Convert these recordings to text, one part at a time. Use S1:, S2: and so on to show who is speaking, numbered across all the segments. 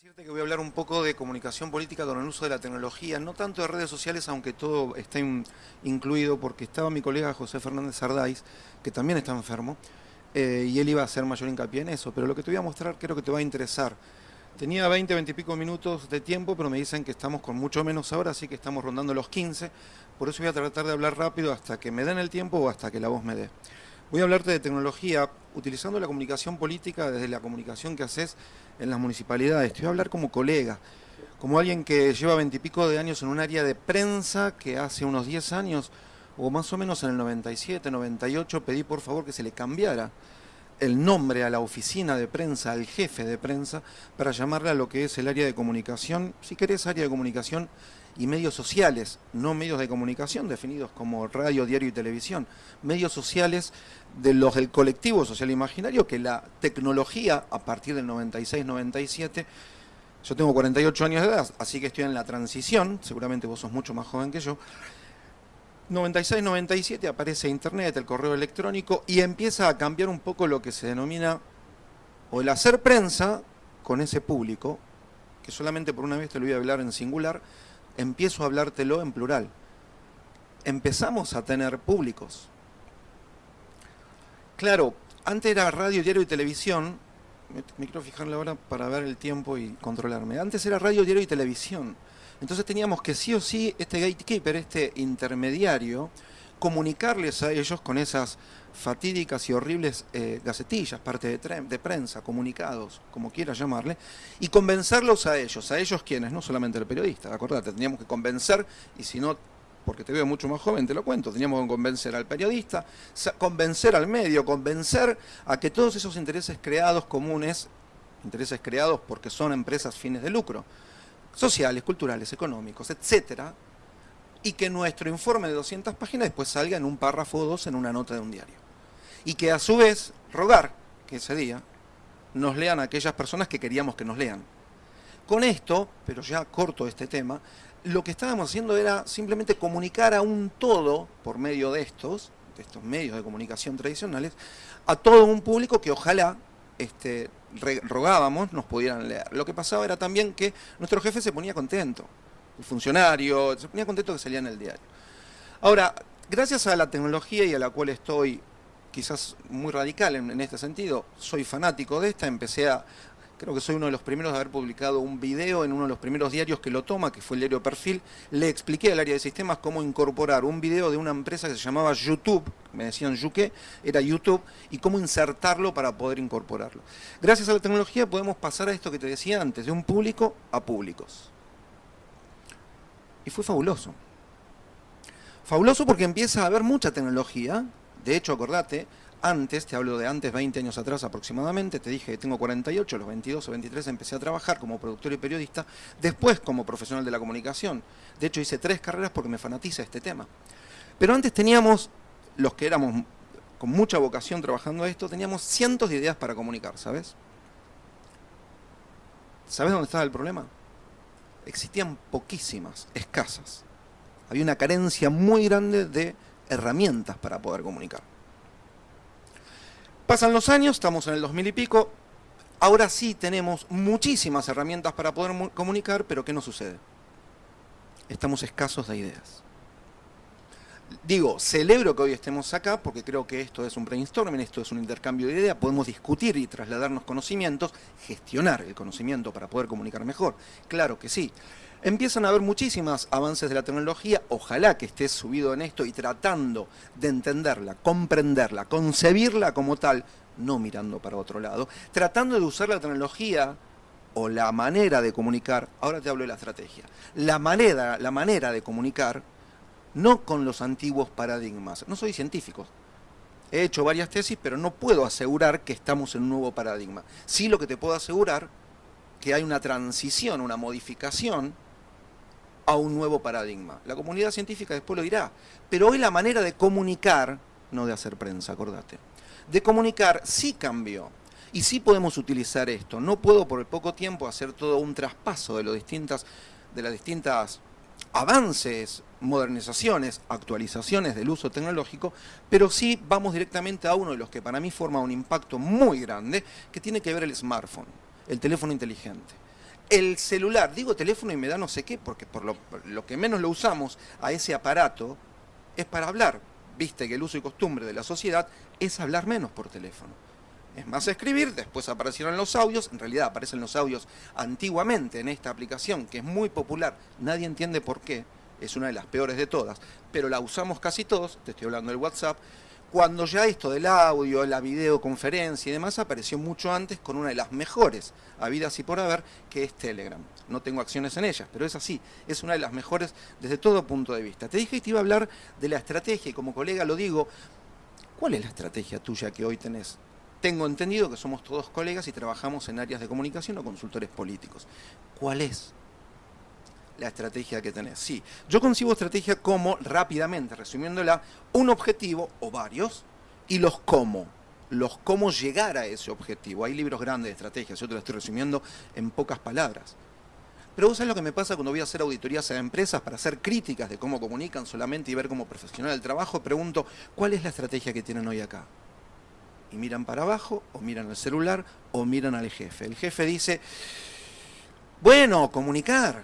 S1: decirte que voy a hablar un poco de comunicación política con el uso de la tecnología, no tanto de redes sociales, aunque todo está in, incluido, porque estaba mi colega José Fernández Ardáiz, que también está enfermo, eh, y él iba a hacer mayor hincapié en eso, pero lo que te voy a mostrar creo que te va a interesar. Tenía 20, 20 y pico minutos de tiempo, pero me dicen que estamos con mucho menos ahora, así que estamos rondando los 15, por eso voy a tratar de hablar rápido hasta que me den el tiempo o hasta que la voz me dé. Voy a hablarte de tecnología utilizando la comunicación política desde la comunicación que haces en las municipalidades. Te voy a hablar como colega, como alguien que lleva veintipico de años en un área de prensa que hace unos 10 años, o más o menos en el 97, 98, pedí por favor que se le cambiara el nombre a la oficina de prensa, al jefe de prensa, para llamarle a lo que es el área de comunicación, si querés área de comunicación y medios sociales, no medios de comunicación definidos como radio, diario y televisión, medios sociales de los del colectivo social imaginario que la tecnología a partir del 96-97, yo tengo 48 años de edad, así que estoy en la transición, seguramente vos sos mucho más joven que yo, 96-97 aparece Internet, el correo electrónico, y empieza a cambiar un poco lo que se denomina, o el hacer prensa con ese público, que solamente por una vez te lo voy a hablar en singular, empiezo a hablártelo en plural. Empezamos a tener públicos. Claro, antes era radio, diario y televisión, me, quiero fijar la hora para ver el tiempo y controlarme. Antes era radio, diario y televisión. Entonces teníamos que sí o sí, este gatekeeper, este intermediario, comunicarles a ellos con esas fatídicas y horribles eh, gacetillas, parte de, prensa, comunicados, como quieras llamarle, y convencerlos a ellos, a ellos quienes, no solamente el periodista, acordate, teníamos que convencer, y si no, porque te veo mucho más joven, te lo cuento, teníamos que convencer al periodista, convencer al medio, convencer a que todos esos intereses creados comunes, intereses creados porque son empresas fines de lucro, sociales, culturales, económicos, etcétera, y que nuestro informe de 200 páginas después salga en un párrafo o dos en una nota de un diario. Y que a su vez rogar que ese día nos lean aquellas personas que queríamos que nos lean. Con esto, pero ya corto este tema, lo que estábamos haciendo era simplemente comunicar a un todo, por medio de estos, de estos medios de comunicación tradicionales, a todo un público que ojalá este, rogábamos nos pudieran leer. Lo que pasaba era también que nuestro jefe se ponía contento funcionario, se ponía contento que salía en el diario. Ahora, gracias a la tecnología y a la cual estoy quizás muy radical en, este sentido, soy fanático de esta, empecé a, creo que soy uno de los primeros de haber publicado un video en uno de los primeros diarios que lo toma, que fue el diario Perfil, le expliqué al área de sistemas cómo incorporar un video de una empresa que se llamaba YouTube, me decían Yuke, era YouTube, y cómo insertarlo para poder incorporarlo. Gracias a la tecnología podemos pasar a esto que te decía antes, de un público a públicos. Y fue fabuloso. Fabuloso porque empieza a haber mucha tecnología. De hecho, acordate, antes, te hablo de antes, 20 años atrás aproximadamente, te dije que tengo 48, los 22 o 23 empecé a trabajar como productor y periodista, después como profesional de la comunicación. De hecho, hice tres carreras porque me fanatiza este tema. Pero antes teníamos, los que éramos con mucha vocación trabajando esto, teníamos cientos de ideas para comunicar, ¿sabes? ¿Sabes dónde estaba el problema? existían poquísimas, escasas. Había una carencia muy grande de herramientas para poder comunicar. Pasan los años, estamos en el 2000 y pico, ahora sí tenemos muchísimas herramientas para poder comunicar, pero ¿qué nos sucede? Estamos escasos de ideas digo, celebro que hoy estemos acá porque creo que esto es un brainstorming, esto es un intercambio de ideas, podemos discutir y trasladarnos conocimientos, gestionar el conocimiento para poder comunicar mejor, claro que sí. Empiezan a haber muchísimos avances de la tecnología, ojalá que estés subido en esto y tratando de entenderla, comprenderla, concebirla como tal, no mirando para otro lado, tratando de usar la tecnología o la manera de comunicar, ahora te hablo de la estrategia, la manera, la manera de comunicar no con los antiguos paradigmas. No soy científico. He hecho varias tesis, pero no puedo asegurar que estamos en un nuevo paradigma. Sí lo que te puedo asegurar que hay una transición, una modificación a un nuevo paradigma. La comunidad científica después lo dirá. Pero hoy la manera de comunicar, no de hacer prensa, acordate, de comunicar sí cambió. Y sí podemos utilizar esto. No puedo por el poco tiempo hacer todo un traspaso de, los distintas, las distintas avances, modernizaciones, actualizaciones del uso tecnológico, pero sí vamos directamente a uno de los que para mí forma un impacto muy grande, que tiene que ver el smartphone, el teléfono inteligente. El celular, digo teléfono y me da no sé qué, porque por lo, que menos lo usamos a ese aparato es para hablar. Viste que el uso y costumbre de la sociedad es hablar menos por teléfono. Es más escribir, después aparecieron los audios, en realidad aparecen los audios antiguamente en esta aplicación, que es muy popular, nadie entiende por qué, es una de las peores de todas, pero la usamos casi todos, te estoy hablando del WhatsApp, cuando ya esto del audio, la videoconferencia y demás apareció mucho antes con una de las mejores habidas y por haber, que es Telegram. No tengo acciones en ellas, pero es así, es una de las mejores desde todo punto de vista. Te dije que te iba a hablar de la estrategia y como colega lo digo, ¿cuál es la estrategia tuya que hoy tenés? Tengo entendido que somos todos colegas y trabajamos en áreas de comunicación o consultores políticos. ¿Cuál es la estrategia que tenés. Sí, yo concibo estrategia como, rápidamente, resumiéndola, un objetivo o varios y los cómo. Los cómo llegar a ese objetivo. Hay libros grandes de estrategias, yo te lo estoy resumiendo en pocas palabras. Pero vos sabés lo que me pasa cuando voy a hacer auditorías a empresas para hacer críticas de cómo comunican solamente y ver cómo profesional el trabajo, pregunto, ¿cuál es la estrategia que tienen hoy acá? Y miran para abajo, o miran el celular, o miran al jefe. El jefe dice, bueno, comunicar,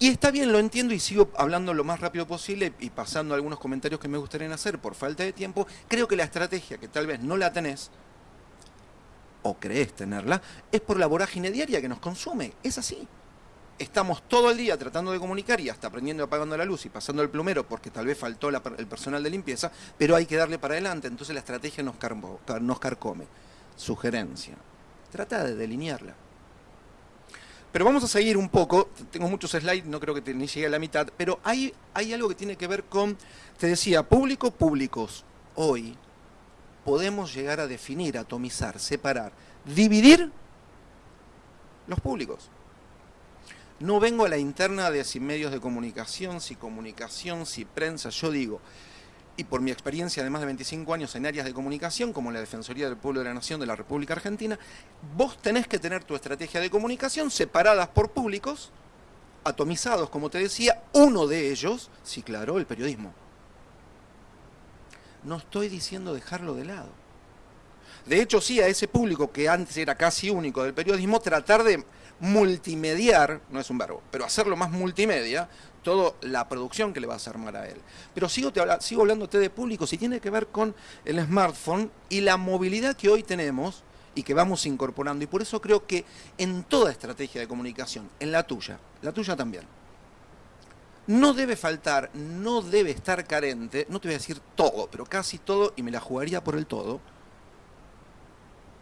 S1: y está bien, lo entiendo y sigo hablando lo más rápido posible y pasando algunos comentarios que me gustaría hacer por falta de tiempo. Creo que la estrategia, que tal vez no la tenés, o crees tenerla, es por la vorágine diaria que nos consume. Es así. Estamos todo el día tratando de comunicar y hasta aprendiendo apagando la luz y pasando el plumero porque tal vez faltó el personal de limpieza, pero hay que darle para adelante, entonces la estrategia nos, nos carcome. Sugerencia. Trata de delinearla. Pero vamos a seguir un poco, tengo muchos slides, no creo que ni llegue a la mitad, pero hay, hay algo que tiene que ver con, te decía, público, públicos. Hoy podemos llegar a definir, atomizar, separar, dividir los públicos. No vengo a la interna de si medios de comunicación, si comunicación, si prensa, yo digo, y por mi experiencia de más de 25 años en áreas de comunicación, como la Defensoría del Pueblo de la Nación de la República Argentina, vos tenés que tener tu estrategia de comunicación separadas por públicos, atomizados, como te decía, uno de ellos, sí, claro, el periodismo. No estoy diciendo dejarlo de lado. De hecho, sí, a ese público que antes era casi único del periodismo, tratar de multimediar, no es un verbo, pero hacerlo más multimedia, toda la producción que le vas a armar a él. Pero sigo, te sigo hablándote de públicos y tiene que ver con el smartphone y la movilidad que hoy tenemos y que vamos incorporando. Y por eso creo que en toda estrategia de comunicación, en la tuya, la tuya también, no debe faltar, no debe estar carente, no te voy a decir todo, pero casi todo, y me la jugaría por el todo,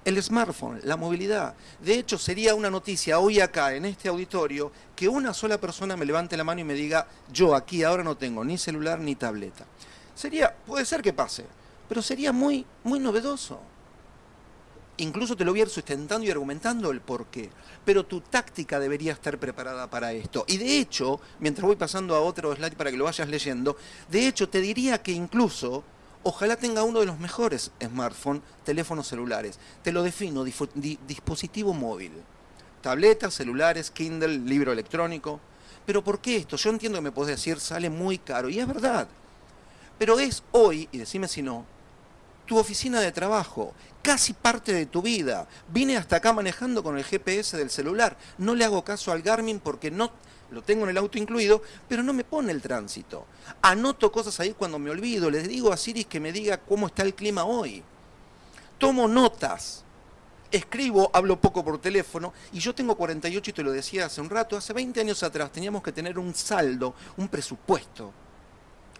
S1: el smartphone, la movilidad. De hecho, sería una noticia hoy acá, en este auditorio, que una sola persona me levante la mano y me diga, yo aquí ahora no tengo ni celular ni tableta. Sería, puede ser que pase, pero sería muy, muy novedoso. Incluso te lo voy a ir sustentando y argumentando el por qué. Pero tu táctica debería estar preparada para esto. Y de hecho, mientras voy pasando a otro slide para que lo vayas leyendo, de hecho te diría que incluso Ojalá tenga uno de los mejores smartphones, teléfonos celulares. Te lo defino, dispositivo móvil. Tabletas, celulares, Kindle, libro electrónico. Pero ¿por qué esto? Yo entiendo que me podés decir, sale muy caro, y es verdad. Pero es hoy, y decime si no, tu oficina de trabajo, casi parte de tu vida. Vine hasta acá manejando con el GPS del celular. No le hago caso al Garmin porque no lo tengo en el auto incluido, pero no me pone el tránsito. Anoto cosas ahí cuando me olvido, les digo a Siris que me diga cómo está el clima hoy. Tomo notas, escribo, hablo poco por teléfono, y yo tengo 48 y te lo decía hace un rato, hace 20 años atrás teníamos que tener un saldo, un presupuesto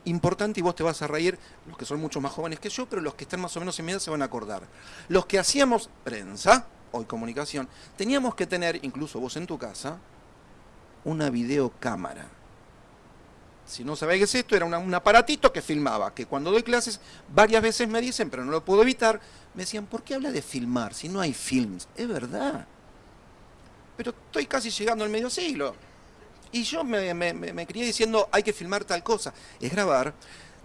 S1: importante y vos te vas a reír, los que son mucho más jóvenes que yo, pero los que están más o menos en mi edad se van a acordar. Los que hacíamos prensa, hoy comunicación, teníamos que tener, incluso vos en tu casa, una videocámara. Si no sabéis qué es esto, era un aparatito que filmaba, que cuando doy clases varias veces me dicen, pero no lo puedo evitar, me decían, ¿por qué habla de filmar si no hay films? Es verdad. Pero estoy casi llegando al medio siglo. Y yo me, me, crié diciendo, hay que filmar tal cosa. Es grabar.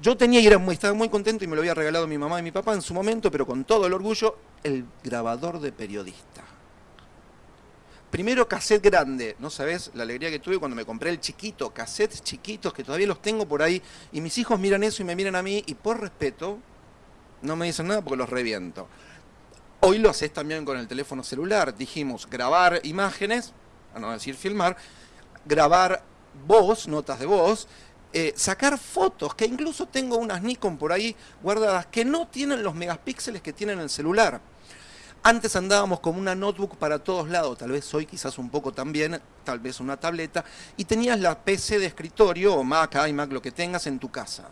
S1: Yo tenía y era muy, estaba muy contento y me lo había regalado mi mamá y mi papá en su momento, pero con todo el orgullo, el grabador de periodista. Primero cassette grande, no sabes la alegría que tuve cuando me compré el chiquito, cassettes chiquitos que todavía los tengo por ahí y mis hijos miran eso y me miran a mí y por respeto no me dicen nada porque los reviento. Hoy lo haces también con el teléfono celular, dijimos grabar imágenes, a no decir filmar, grabar voz, notas de voz, eh, sacar fotos, que incluso tengo unas Nikon por ahí guardadas que no tienen los megapíxeles que tienen el celular. Antes andábamos con una notebook para todos lados, tal vez hoy quizás un poco también, tal vez una tableta, y tenías la PC de escritorio o Mac, iMac, lo que tengas en tu casa.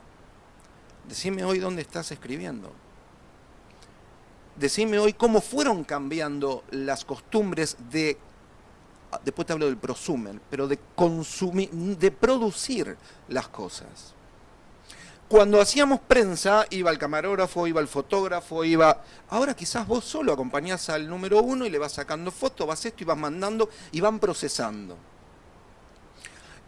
S1: Decime hoy dónde estás escribiendo. Decime hoy cómo fueron cambiando las costumbres de después te hablo del prosumen, pero de consumir, de producir las cosas. Cuando hacíamos prensa, iba el camarógrafo, iba el fotógrafo, iba... Ahora quizás vos solo acompañás al número uno y le vas sacando fotos, vas esto y vas mandando y van procesando.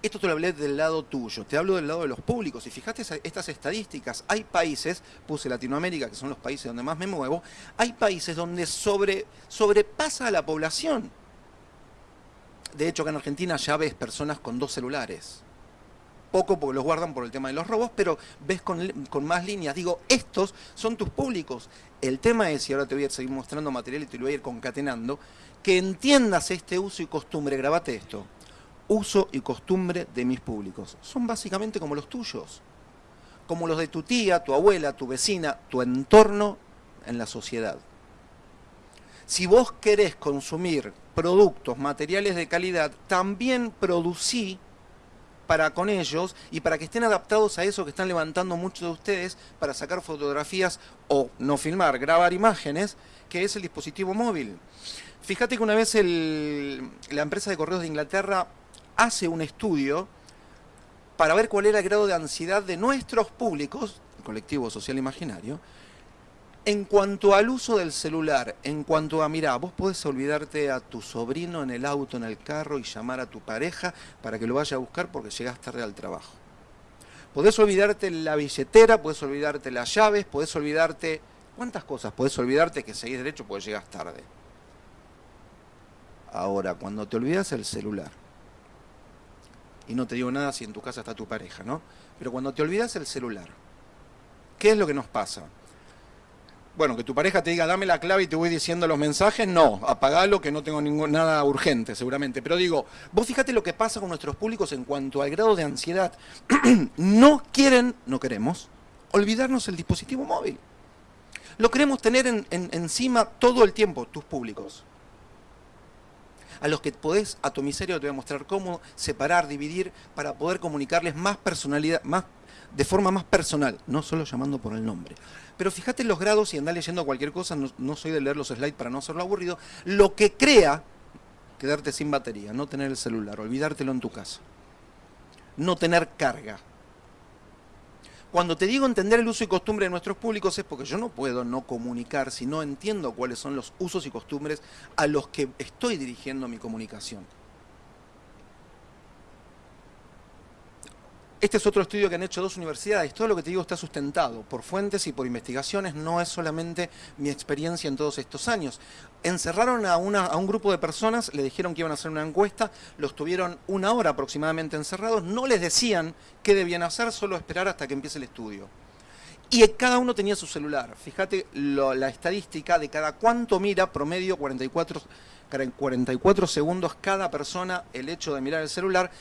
S1: Esto te lo hablé del lado tuyo, te hablo del lado de los públicos. Y fíjate estas estadísticas. Hay países, puse Latinoamérica, que son los países donde más me muevo, hay países donde sobre, sobrepasa a la población de hecho, acá en Argentina ya ves personas con dos celulares. Poco porque los guardan por el tema de los robos, pero ves con, más líneas. Digo, estos son tus públicos. El tema es, y ahora te voy a seguir mostrando material y te lo voy a ir concatenando, que entiendas este uso y costumbre. Grabate esto. Uso y costumbre de mis públicos. Son básicamente como los tuyos. Como los de tu tía, tu abuela, tu vecina, tu entorno en la sociedad. Si vos querés consumir productos, materiales de calidad, también producí para con ellos y para que estén adaptados a eso que están levantando muchos de ustedes para sacar fotografías o no filmar, grabar imágenes, que es el dispositivo móvil. Fíjate que una vez la empresa de correos de Inglaterra hace un estudio para ver cuál era el grado de ansiedad de nuestros públicos, colectivo social imaginario, en cuanto al uso del celular, en cuanto a, mira, vos podés olvidarte a tu sobrino en el auto, en el carro y llamar a tu pareja para que lo vaya a buscar porque llegás tarde al trabajo. Podés olvidarte la billetera, podés olvidarte las llaves, podés olvidarte... ¿Cuántas cosas? Podés olvidarte que seguís derecho porque llegas tarde. Ahora, cuando te olvidas el celular, y no te digo nada si en tu casa está tu pareja, ¿no? Pero cuando te olvidas el celular, ¿qué es lo que nos pasa? Bueno, que tu pareja te diga, dame la clave y te voy diciendo los mensajes, no, apagalo que no tengo nada urgente seguramente. Pero digo, vos fíjate lo que pasa con nuestros públicos en cuanto al grado de ansiedad. no quieren, no queremos, olvidarnos el dispositivo móvil. Lo queremos tener encima todo el tiempo, tus públicos. A los que podés, a tu miseria te voy a mostrar cómo separar, dividir, para poder comunicarles más personalidad, más de forma más personal, no solo llamando por el nombre. Pero fíjate los grados y andá leyendo cualquier cosa, no, soy de leer los slides para no hacerlo aburrido, lo que crea quedarte sin batería, no tener el celular, olvidártelo en tu casa, no tener carga. Cuando te digo entender el uso y costumbre de nuestros públicos es porque yo no puedo no comunicar si no entiendo cuáles son los usos y costumbres a los que estoy dirigiendo mi comunicación. Este es otro estudio que han hecho dos universidades. Todo lo que te digo está sustentado por fuentes y por investigaciones. No es solamente mi experiencia en todos estos años. Encerraron a, un grupo de personas, le dijeron que iban a hacer una encuesta, los tuvieron una hora aproximadamente encerrados, no les decían qué debían hacer, solo esperar hasta que empiece el estudio. Y cada uno tenía su celular. Fíjate la estadística de cada cuánto mira, promedio 44, 44 segundos cada persona el hecho de mirar el celular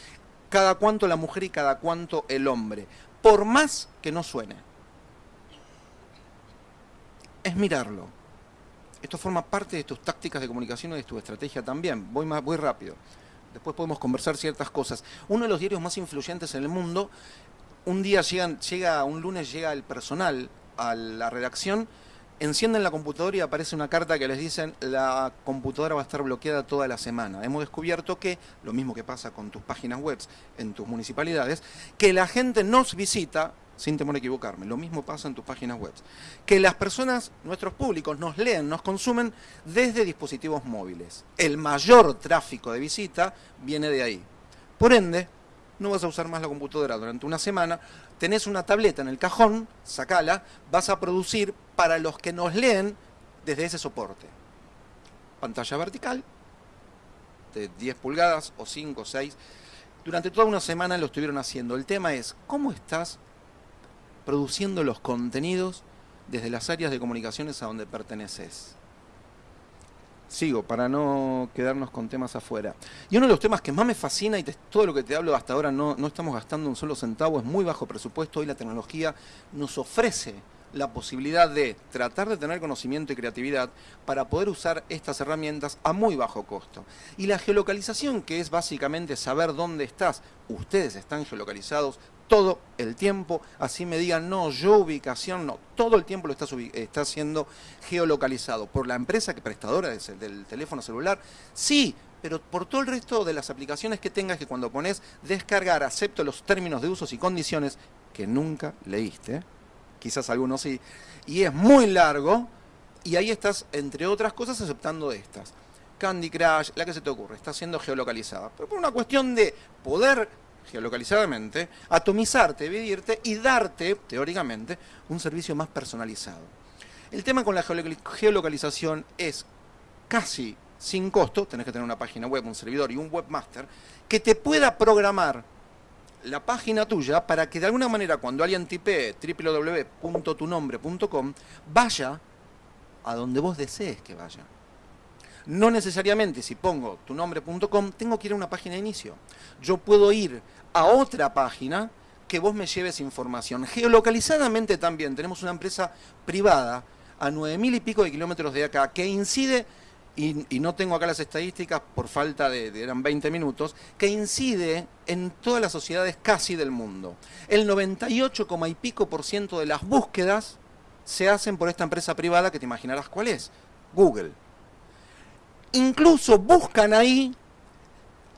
S1: cada cuanto la mujer y cada cuanto el hombre, por más que no suene. Es mirarlo. Esto forma parte de tus tácticas de comunicación y de tu estrategia también. Voy, más, voy rápido. Después podemos conversar ciertas cosas. Uno de los diarios más influyentes en el mundo, un día llega, un lunes llega el personal a la redacción encienden la computadora y aparece una carta que les dicen la computadora va a estar bloqueada toda la semana. Hemos descubierto que, lo mismo que pasa con tus páginas web en tus municipalidades, que la gente nos visita, sin temor a equivocarme, lo mismo pasa en tus páginas web, que las personas, nuestros públicos, nos leen, nos consumen desde dispositivos móviles. El mayor tráfico de visita viene de ahí. Por ende, no vas a usar más la computadora durante una semana, tenés una tableta en el cajón, sacala, vas a producir para los que nos leen desde ese soporte. Pantalla vertical, de 10 pulgadas o 5 o 6. Durante toda una semana lo estuvieron haciendo. El tema es, ¿cómo estás produciendo los contenidos desde las áreas de comunicaciones a donde perteneces? Sigo, para no quedarnos con temas afuera. Y uno de los temas que más me fascina, y todo lo que te hablo hasta ahora no, no estamos gastando un solo centavo, es muy bajo presupuesto, hoy la tecnología nos ofrece la posibilidad de tratar de tener conocimiento y creatividad para poder usar estas herramientas a muy bajo costo. Y la geolocalización, que es básicamente saber dónde estás, ustedes están geolocalizados todo el tiempo, así me digan, no, yo ubicación, no, todo el tiempo lo está, está siendo geolocalizado por la empresa que prestadora del teléfono celular, sí, pero por todo el resto de las aplicaciones que tengas que cuando pones descargar, acepto los términos de usos y condiciones que nunca leíste, quizás algunos sí, y es muy largo, y ahí estás, entre otras cosas, aceptando estas. Candy Crush, la que se te ocurre, está siendo geolocalizada, pero por una cuestión de poder geolocalizadamente, atomizarte, dividirte y darte, teóricamente, un servicio más personalizado. El tema con la geolocalización es casi sin costo, tenés que tener una página web, un servidor y un webmaster, que te pueda programar la página tuya para que de alguna manera cuando alguien tipee www.tunombre.com vaya a donde vos desees que vaya. No necesariamente si pongo tunombre.com tengo que ir a una página de inicio. Yo puedo ir a otra página que vos me lleves información. Geolocalizadamente también tenemos una empresa privada a 9.000 y pico de kilómetros de acá que incide y, no tengo acá las estadísticas por falta de, eran 20 minutos, que incide en todas las sociedades casi del mundo. El 98, y pico por ciento de las búsquedas se hacen por esta empresa privada que te imaginarás cuál es, Google. Incluso buscan ahí,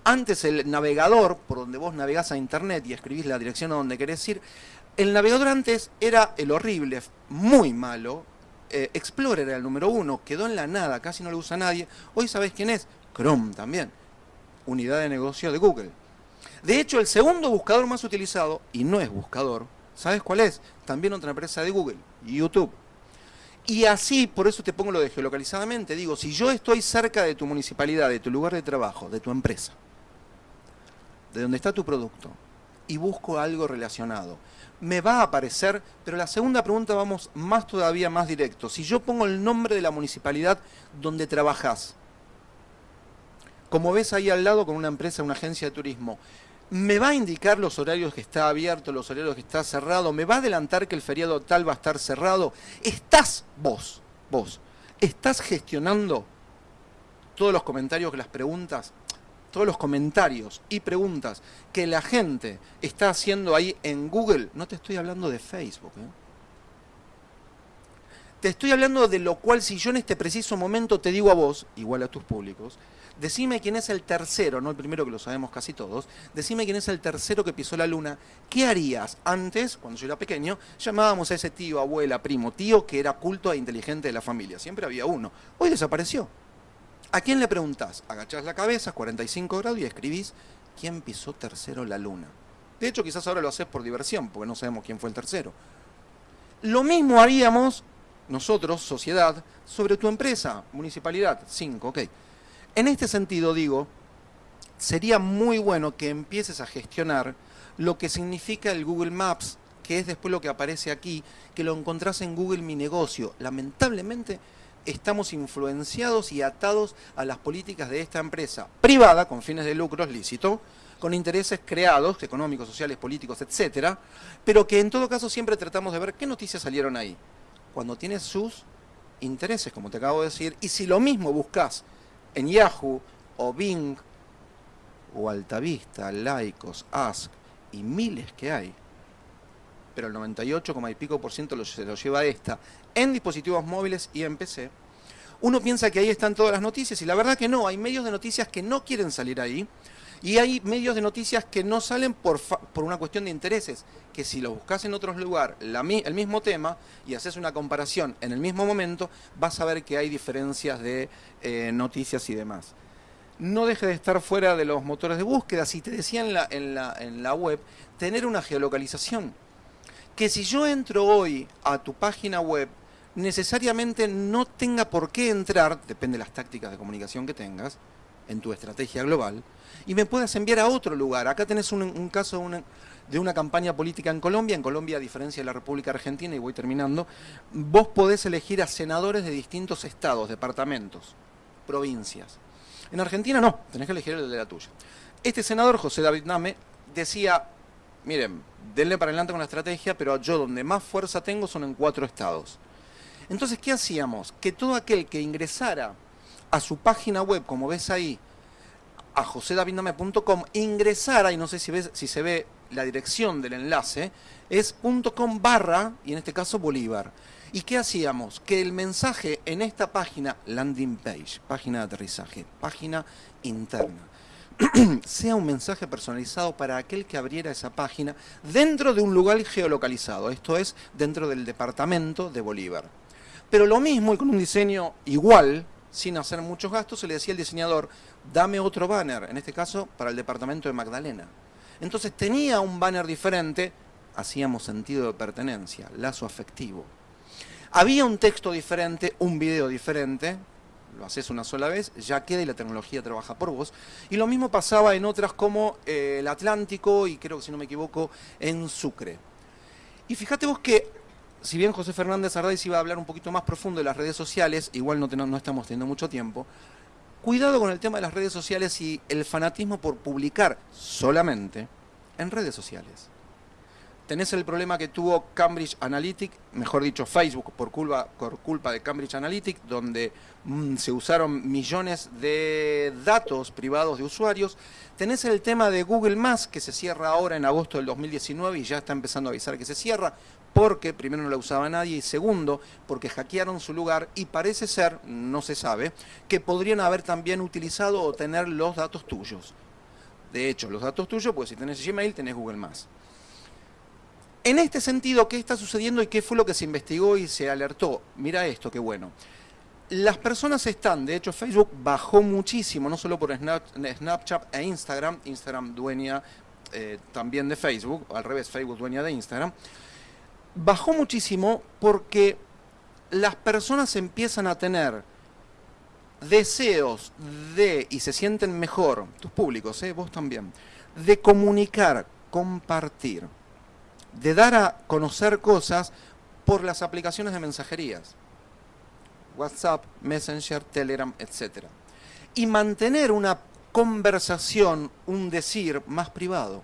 S1: antes el navegador, por donde vos navegás a internet y escribís la dirección a donde querés ir, el navegador antes era el horrible, muy malo, eh, Explorer era el número uno, quedó en la nada, casi no lo usa nadie. Hoy sabés quién es, Chrome también, unidad de negocio de Google. De hecho, el segundo buscador más utilizado, y no es buscador, ¿sabes cuál es? También otra empresa de Google, YouTube. Y así, por eso te pongo lo de geolocalizadamente, digo, si yo estoy cerca de tu municipalidad, de tu lugar de trabajo, de tu empresa, de donde está tu producto, y busco algo relacionado, me va a aparecer, pero la segunda pregunta vamos más todavía más directo. Si yo pongo el nombre de la municipalidad donde trabajas, como ves ahí al lado con una empresa, una agencia de turismo, me va a indicar los horarios que está abierto, los horarios que está cerrado, me va a adelantar que el feriado tal va a estar cerrado. Estás vos, vos, estás gestionando todos los comentarios, las preguntas, todos los comentarios y preguntas que la gente está haciendo ahí en Google, no te estoy hablando de Facebook. ¿eh? Te estoy hablando de lo cual si yo en este preciso momento te digo a vos, igual a tus públicos, decime quién es el tercero, no el primero que lo sabemos casi todos, decime quién es el tercero que pisó la luna, ¿qué harías? Antes, cuando yo era pequeño, llamábamos a ese tío, abuela, primo, tío que era culto e inteligente de la familia, siempre había uno, hoy desapareció. ¿A quién le preguntás? Agachás la cabeza, 45 grados y escribís quién pisó tercero la luna. De hecho, quizás ahora lo haces por diversión, porque no sabemos quién fue el tercero. Lo mismo haríamos nosotros, sociedad, sobre tu empresa, municipalidad, 5, ok. En este sentido digo, sería muy bueno que empieces a gestionar lo que significa el Google Maps, que es después lo que aparece aquí, que lo encontrás en Google Mi Negocio. Lamentablemente estamos influenciados y atados a las políticas de esta empresa privada, con fines de lucros lícito, con intereses creados, económicos, sociales, políticos, etcétera, pero que en todo caso siempre tratamos de ver qué noticias salieron ahí, cuando tiene sus intereses, como te acabo de decir, y si lo mismo buscas en Yahoo o Bing o Altavista, Laicos, Ask y miles que hay, pero el 98, y por ciento se lo lleva esta, en dispositivos móviles y en PC, uno piensa que ahí están todas las noticias y la verdad que no, hay medios de noticias que no quieren salir ahí y hay medios de noticias que no salen por, por una cuestión de intereses, que si los buscas en otros lugares, el mismo tema, y haces una comparación en el mismo momento, vas a ver que hay diferencias de eh, noticias y demás. No deje de estar fuera de los motores de búsqueda, si te decía en la, en la, en la web, tener una geolocalización. Que si yo entro hoy a tu página web necesariamente no tenga por qué entrar, depende de las tácticas de comunicación que tengas, en tu estrategia global, y me puedas enviar a otro lugar. Acá tenés un, caso de una, campaña política en Colombia. En Colombia, a diferencia de la República Argentina, y voy terminando, vos podés elegir a senadores de distintos estados, departamentos. provincias. En Argentina no, tenés que elegir el de la tuya. Este senador, José David Name, decía, miren, denle para adelante con la estrategia, pero yo donde más fuerza tengo son en cuatro estados. Entonces, ¿qué hacíamos? Que todo aquel que ingresara a su página web, como ves ahí, a josedavidname.com, ingresara, y no sé si, ves, si se ve la dirección del enlace, es .com barra, y en este caso Bolívar. ¿Y qué hacíamos? Que el mensaje en esta página, landing page, página de aterrizaje, página interna, sea un mensaje personalizado para aquel que abriera esa página dentro de un lugar geolocalizado, esto es, dentro del departamento de Bolívar. Pero lo mismo y con un diseño igual, sin hacer muchos gastos, se le decía al diseñador, dame otro banner, en este caso para el departamento de Magdalena. Entonces tenía un banner diferente, hacíamos sentido de pertenencia, lazo afectivo. Había un texto diferente, un video diferente, lo haces una sola vez, ya queda y la tecnología trabaja por vos. Y lo mismo pasaba en otras como eh, el Atlántico y creo que si no me equivoco en Sucre. Y fíjate vos que, si bien José Fernández Arraiz iba a hablar un poquito más profundo de las redes sociales, igual no, no estamos teniendo mucho tiempo, cuidado con el tema de las redes sociales y el fanatismo por publicar solamente en redes sociales tenés el problema que tuvo Cambridge Analytic, mejor dicho Facebook por culpa, por culpa de Cambridge Analytic, donde mm, se usaron millones de datos privados de usuarios. Tenés el tema de Google que se cierra ahora en agosto del 2019 y ya está empezando a avisar que se cierra, porque primero no la usaba nadie y segundo, porque hackearon su lugar y parece ser, no se sabe, que podrían haber también utilizado o tener los datos tuyos. De hecho, los datos tuyos, pues si tenés Gmail, tenés Google Más. En este sentido, ¿qué está sucediendo y qué fue lo que se investigó y se alertó? Mira esto, qué bueno. Las personas están, de hecho Facebook bajó muchísimo, no solo por Snapchat e Instagram, Instagram dueña eh, también de Facebook, al revés, Facebook dueña de Instagram, bajó muchísimo porque las personas empiezan a tener deseos de, y se sienten mejor, tus públicos, eh, vos también, de comunicar, compartir de dar a conocer cosas por las aplicaciones de mensajerías. WhatsApp, Messenger, Telegram, etc. Y mantener una conversación, un decir más privado.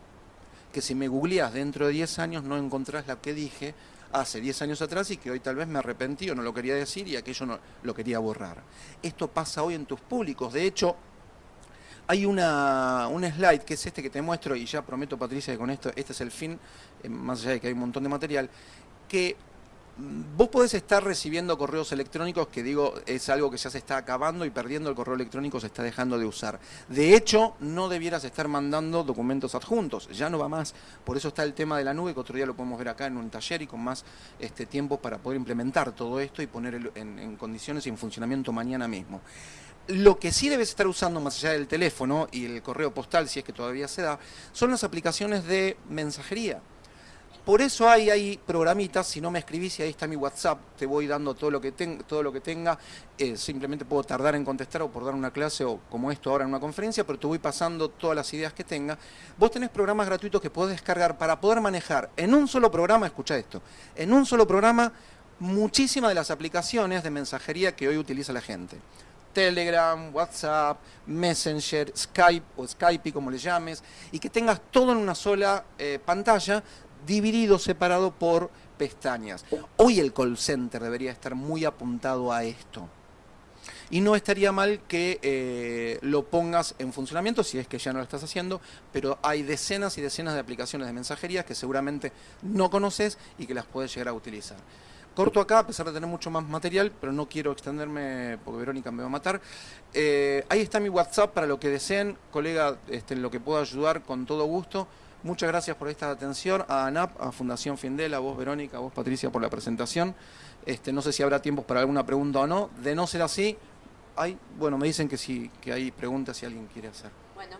S1: Que si me googleás dentro de 10 años no encontrás la que dije hace 10 años atrás y que hoy tal vez me arrepentí o no lo quería decir y aquello no lo quería borrar. Esto pasa hoy en tus públicos. De hecho, hay una, un slide que es este que te muestro y ya prometo Patricia que con esto, este es el fin, eh, más allá de que hay un montón de material, que vos podés estar recibiendo correos electrónicos que digo es algo que ya se está acabando y perdiendo el correo electrónico se está dejando de usar. De hecho, no debieras estar mandando documentos adjuntos, ya no va más. Por eso está el tema de la nube, que otro día lo podemos ver acá en un taller y con más este, tiempo para poder implementar todo esto y poner en, en condiciones y en funcionamiento mañana mismo. Lo que sí debes estar usando más allá del teléfono y el correo postal, si es que todavía se da, son las aplicaciones de mensajería. Por eso hay ahí programitas, si no me escribís y ahí está mi WhatsApp, te voy dando todo lo que, todo lo que tenga, eh, simplemente puedo tardar en contestar o por dar una clase o como esto ahora en una conferencia, pero te voy pasando todas las ideas que tenga. Vos tenés programas gratuitos que podés descargar para poder manejar en un solo programa, escucha esto, en un solo programa muchísimas de las aplicaciones de mensajería que hoy utiliza la gente. Telegram, WhatsApp, Messenger, Skype o Skype, como le llames, y que tengas todo en una sola eh, pantalla, dividido, separado por pestañas. Hoy el call center debería estar muy apuntado a esto. Y no estaría mal que eh, lo pongas en funcionamiento, si es que ya no lo estás haciendo, pero hay decenas y decenas de aplicaciones de mensajería que seguramente no conoces y que las puedes llegar a utilizar. Corto acá, a pesar de tener mucho más material, pero no quiero extenderme porque Verónica me va a matar. Eh, ahí está mi WhatsApp para lo que deseen, colega, este, en lo que pueda ayudar con todo gusto. Muchas gracias por esta atención, a ANAP, a Fundación Findel, a vos Verónica, a vos Patricia por la presentación. Este, no sé si habrá tiempo para alguna pregunta o no. De no ser así, hay, bueno, me dicen que sí, que hay preguntas si alguien quiere hacer.
S2: Bueno.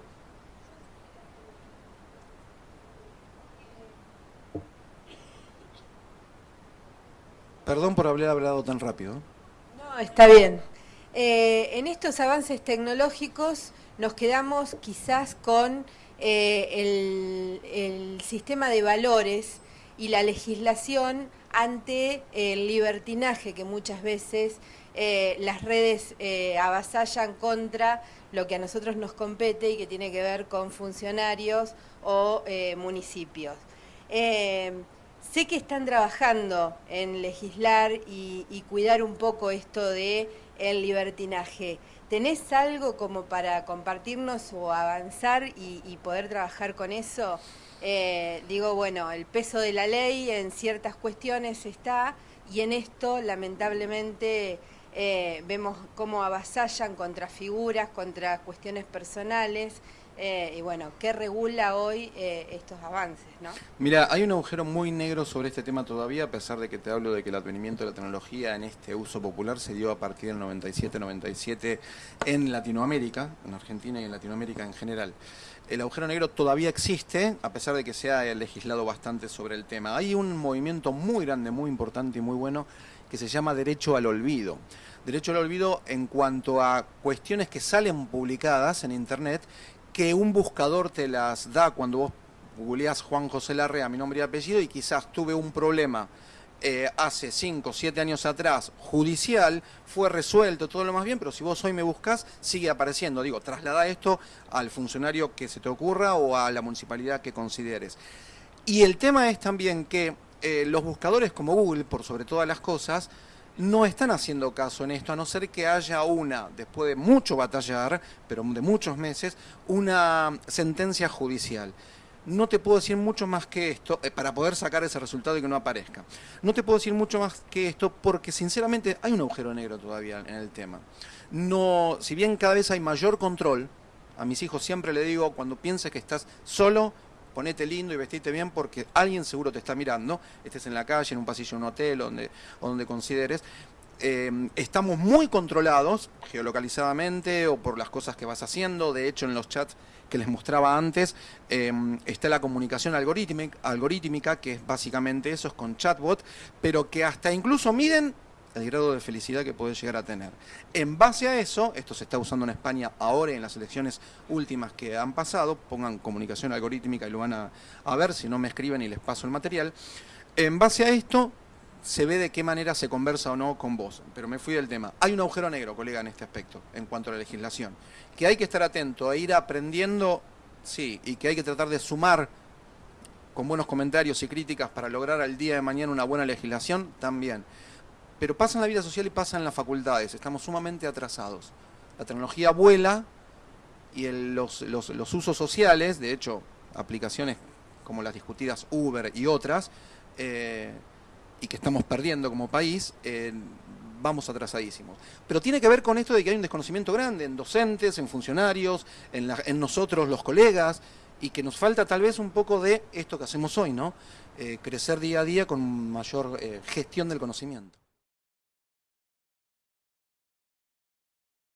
S1: Perdón por haber hablado tan rápido.
S2: No, está bien. Eh, en estos avances tecnológicos nos quedamos quizás con eh, el, sistema de valores y la legislación ante el libertinaje que muchas veces eh, las redes eh, avasallan contra lo que a nosotros nos compete y que tiene que ver con funcionarios o eh, municipios. sé que están trabajando en legislar y, cuidar un poco esto de el libertinaje. ¿Tenés algo como para compartirnos o avanzar y, poder trabajar con eso? digo, bueno, el peso de la ley en ciertas cuestiones está y en esto lamentablemente eh, vemos cómo avasallan contra figuras, contra cuestiones personales, eh, y bueno, ¿qué regula hoy eh, estos avances? ¿no?
S1: Mira, hay un agujero muy negro sobre este tema todavía, a pesar de que te hablo de que el advenimiento de la tecnología en este uso popular se dio a partir del 97-97 en Latinoamérica, en Argentina y en Latinoamérica en general. El agujero negro todavía existe, a pesar de que se ha legislado bastante sobre el tema. Hay un movimiento muy grande, muy importante y muy bueno que se llama derecho al olvido. Derecho al olvido en cuanto a cuestiones que salen publicadas en Internet, que un buscador te las da cuando vos googleás Juan José Larrea, mi nombre y apellido, y quizás tuve un problema eh, hace 5 o 7 años atrás, judicial, fue resuelto, todo lo más bien, pero si vos hoy me buscas, sigue apareciendo. Digo, traslada esto al funcionario que se te ocurra o a la municipalidad que consideres. Y el tema es también que eh, los buscadores como Google, por sobre todas las cosas, no están haciendo caso en esto, a no ser que haya una, después de mucho batallar, pero de muchos meses, una sentencia judicial. No te puedo decir mucho más que esto, eh, para poder sacar ese resultado y que no aparezca. No te puedo decir mucho más que esto porque sinceramente hay un agujero negro todavía en el tema. No, si bien cada vez hay mayor control, a mis hijos siempre le digo, cuando pienses que estás solo, ponete lindo y vestite bien porque alguien seguro te está mirando, estés en la calle, en un pasillo de un hotel donde, donde consideres. Eh, estamos muy controlados geolocalizadamente o por las cosas que vas haciendo. De hecho, en los chats que les mostraba antes, eh, está la comunicación algorítmica, algorítmica, que es básicamente eso, es con chatbot, pero que hasta incluso miden el grado de felicidad que puede llegar a tener. En base a eso, esto se está usando en España ahora en las elecciones últimas que han pasado, pongan comunicación algorítmica y lo van a, a ver, si no me escriben y les paso el material. En base a esto, se ve de qué manera se conversa o no con vos. Pero me fui del tema. Hay un agujero negro, colega, en este aspecto, en cuanto a la legislación. Que hay que estar atento a ir aprendiendo, sí, y que hay que tratar de sumar con buenos comentarios y críticas para lograr al día de mañana una buena legislación, también pero pasa en la vida social y pasa en las facultades. Estamos sumamente atrasados. La tecnología vuela y los, usos sociales, de hecho, aplicaciones como las discutidas Uber y otras, eh, y que estamos perdiendo como país, eh, vamos atrasadísimos. Pero tiene que ver con esto de que hay un desconocimiento grande en docentes, en funcionarios, en, nosotros los colegas, y que nos falta tal vez un poco de esto que hacemos hoy, ¿no? Eh, crecer día a día con mayor gestión del conocimiento.